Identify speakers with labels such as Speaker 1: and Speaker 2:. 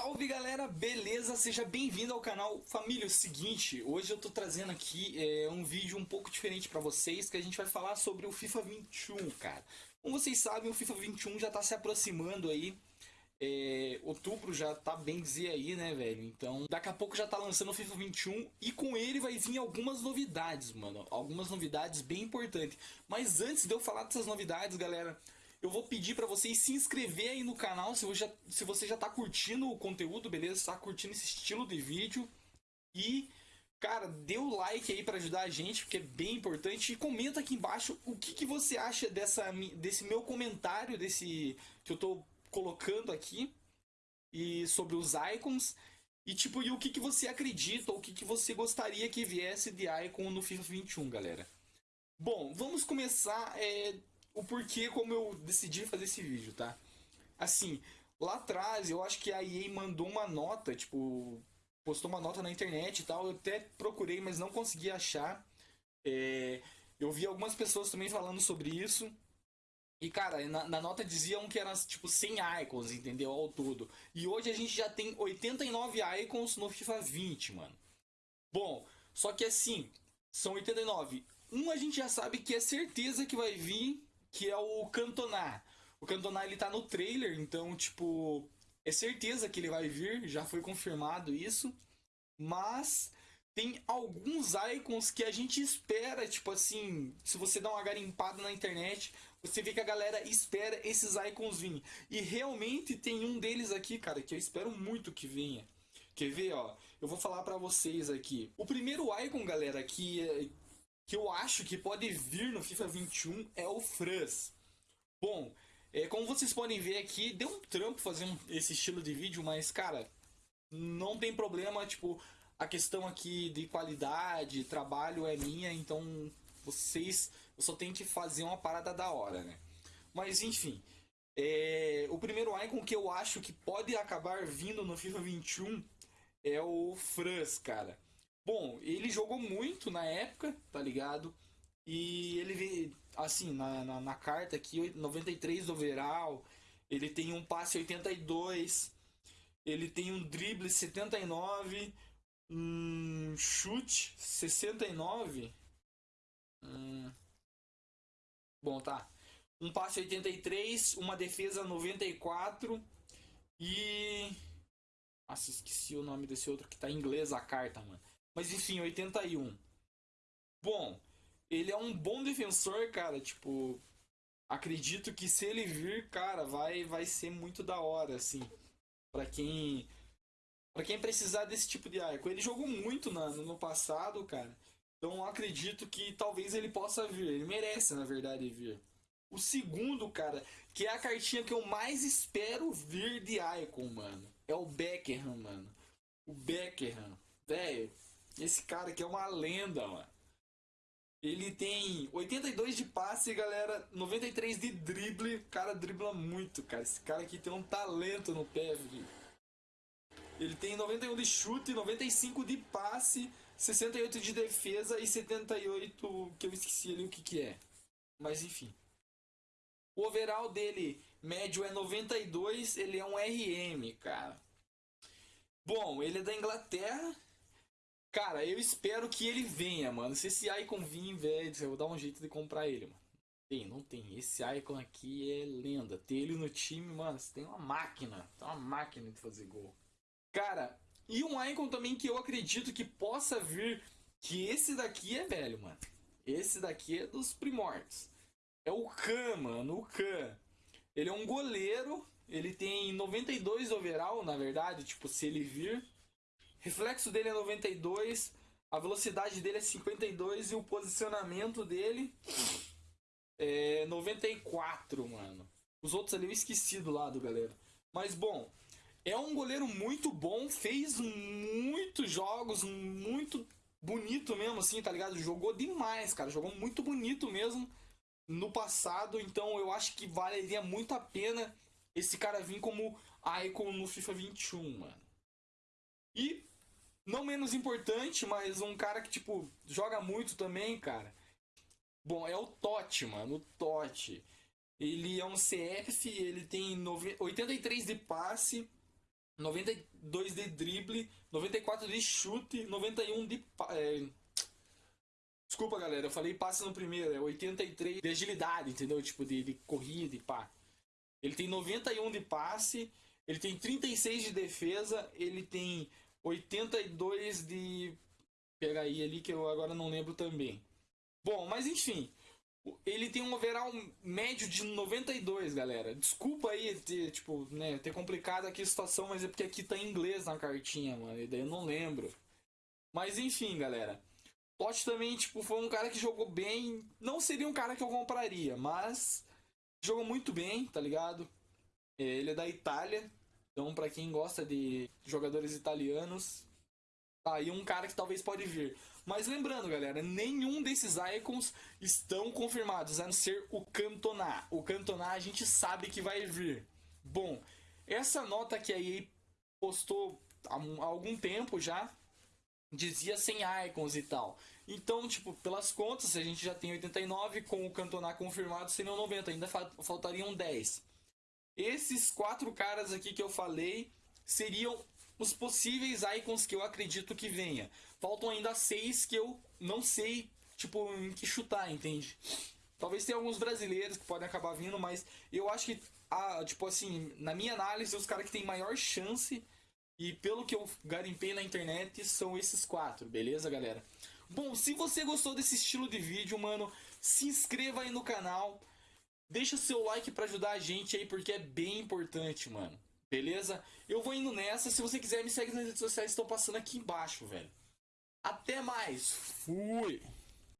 Speaker 1: Salve galera, beleza? Seja bem-vindo ao canal Família. É o seguinte, hoje eu tô trazendo aqui é, um vídeo um pouco diferente pra vocês, que a gente vai falar sobre o FIFA 21, cara. Como vocês sabem, o FIFA 21 já tá se aproximando aí. É, outubro já tá bem dizer aí, né, velho? Então, daqui a pouco já tá lançando o FIFA 21 e com ele vai vir algumas novidades, mano. Algumas novidades bem importantes. Mas antes de eu falar dessas novidades, galera, eu vou pedir para vocês se inscrever aí no canal se você, já, se você já tá curtindo o conteúdo, beleza? Tá curtindo esse estilo de vídeo. E, cara, dê o like aí para ajudar a gente, porque é bem importante. E comenta aqui embaixo o que, que você acha dessa, desse meu comentário, desse que eu tô colocando aqui. E sobre os icons. E tipo, e o que, que você acredita, ou o que, que você gostaria que viesse de icon no FIFA 21, galera. Bom, vamos começar é, o porquê como eu decidi fazer esse vídeo, tá? Assim, lá atrás eu acho que a EA mandou uma nota, tipo, postou uma nota na internet e tal. Eu até procurei, mas não consegui achar. É, eu vi algumas pessoas também falando sobre isso. E, cara, na, na, nota diziam que eram, tipo, 100 icons, entendeu? Ao todo. E hoje a gente já tem 89 icons no FIFA 20, mano. Bom, só que assim, são 89. Um a gente já sabe que é certeza que vai vir que é o Cantona. O Cantona ele tá no trailer, então, tipo, é certeza que ele vai vir, já foi confirmado isso. Mas tem alguns icons que a gente espera, tipo assim, se você dá uma garimpada na internet, você vê que a galera espera esses icons virem. E realmente tem um deles aqui, cara, que eu espero muito que venha. Quer ver, ó? Eu vou falar para vocês aqui. O primeiro icon, galera, que, que eu acho que pode vir no FIFA 21 é o Franz. Bom, é, como vocês podem ver aqui, deu um trampo fazer um, esse estilo de vídeo, mas cara, não tem problema, tipo, a questão aqui de qualidade, trabalho é minha, então vocês, eu só tenho que fazer uma parada da hora, né? Mas enfim, é, o primeiro icon que eu acho que pode acabar vindo no FIFA 21 é o Franz, cara. Bom, ele jogou muito na época, tá ligado? E ele, assim, na, na, na carta aqui, 93 overall, ele tem um passe 82, ele tem um drible 79, um chute 69. Hum. Bom, tá. Um passe 83, uma defesa 94 e. Nossa, esqueci o nome desse outro que tá em inglês a carta, mano. Mas enfim, 81. Bom, ele é um bom defensor, cara. Tipo, acredito que se ele vir, cara, vai, vai ser muito da hora, assim. Pra quem. Pra quem precisar desse tipo de arco. Ele jogou muito na, no passado, cara. Então acredito que talvez ele possa vir. Ele merece, na verdade, vir. O segundo, cara, que é a cartinha que eu mais espero vir de Icon, mano. É o Beckham, mano. O Beckham. Velho, esse cara aqui é uma lenda, mano. Ele tem 82 de passe, galera, 93 de drible. O cara dribla muito, cara. Esse cara aqui tem um talento no pé. Ele tem 91 de chute, 95 de passe, 68 de defesa e 78 que eu esqueci ali o que que é. Mas enfim. O overall dele médio é 92, ele é um RM, cara. Bom, ele é da Inglaterra, Cara, eu espero que ele venha, mano. Se esse Icon vir, velho, eu vou dar um jeito de comprar ele, mano. Tem, não tem. Esse Icon aqui é lenda. Ter ele no time, mano, você tem uma máquina. Tem uma máquina de fazer gol. Cara, e um Icon também que eu acredito que possa vir, que esse daqui é velho, mano. Esse daqui é dos primórdios. É o Khan, mano, o Khan. Ele é um goleiro, ele tem 92 overall, na verdade, tipo, se ele vir. Reflexo dele é 92, a velocidade dele é 52 e o posicionamento dele é 94, mano. Os outros ali eu esqueci do lado, galera. Mas bom, é um goleiro muito bom, fez muitos jogos, muito bonito mesmo, assim, tá ligado? Jogou demais, cara. Jogou muito bonito mesmo no passado. Então eu acho que valeria muito a pena esse cara vir como icon no FIFA 21, mano. E não menos importante, mas um cara que, tipo, joga muito também, cara. Bom, é o Totti, mano. O Totti. Ele é um CF, ele tem 83 de passe, 92 de drible, 94 de chute, 91 de. É... Desculpa, galera, eu falei passe no primeiro, é 83 de agilidade, entendeu? Tipo, de, de corrida e pá. Ele tem 91 de passe, ele tem 36 de defesa, ele tem 82 de. Pega aí ali que eu agora não lembro também. Bom, mas enfim. Ele tem um overall médio de 92, galera. Desculpa aí ter, tipo, né, ter complicado aqui a situação, mas é porque aqui tá em inglês na cartinha, mano. E daí eu não lembro. Mas enfim, galera. Totti também, tipo, foi um cara que jogou bem. Não seria um cara que eu compraria, mas jogou muito bem, tá ligado? É, ele é da Itália. Então, para quem gosta de jogadores italianos, tá aí um cara que talvez pode vir. Mas lembrando, galera, nenhum desses icons estão confirmados, a não ser o Cantona. O Cantona a gente sabe que vai vir. Bom, essa nota que a EA postou há algum tempo já dizia sem icons e tal. Então, tipo, pelas contas, a gente já tem 89 com o Cantona confirmado, seriam 90, ainda faltariam 10. Esses quatro caras aqui que eu falei seriam os possíveis icons que eu acredito que venha. Faltam ainda seis que eu não sei, tipo, em que chutar, entende? Talvez tenha alguns brasileiros que podem acabar vindo, mas eu acho que, ah, tipo assim, na minha análise, os caras que têm maior chance e pelo que eu garimpei na internet, são esses quatro, beleza, galera? Bom, se você gostou desse estilo de vídeo, mano, se inscreva aí no canal. Deixa seu like para ajudar a gente aí, porque é bem importante, mano. Beleza? Eu vou indo nessa. Se você quiser, me segue nas redes sociais, estão passando aqui embaixo, velho. Até mais. Fui.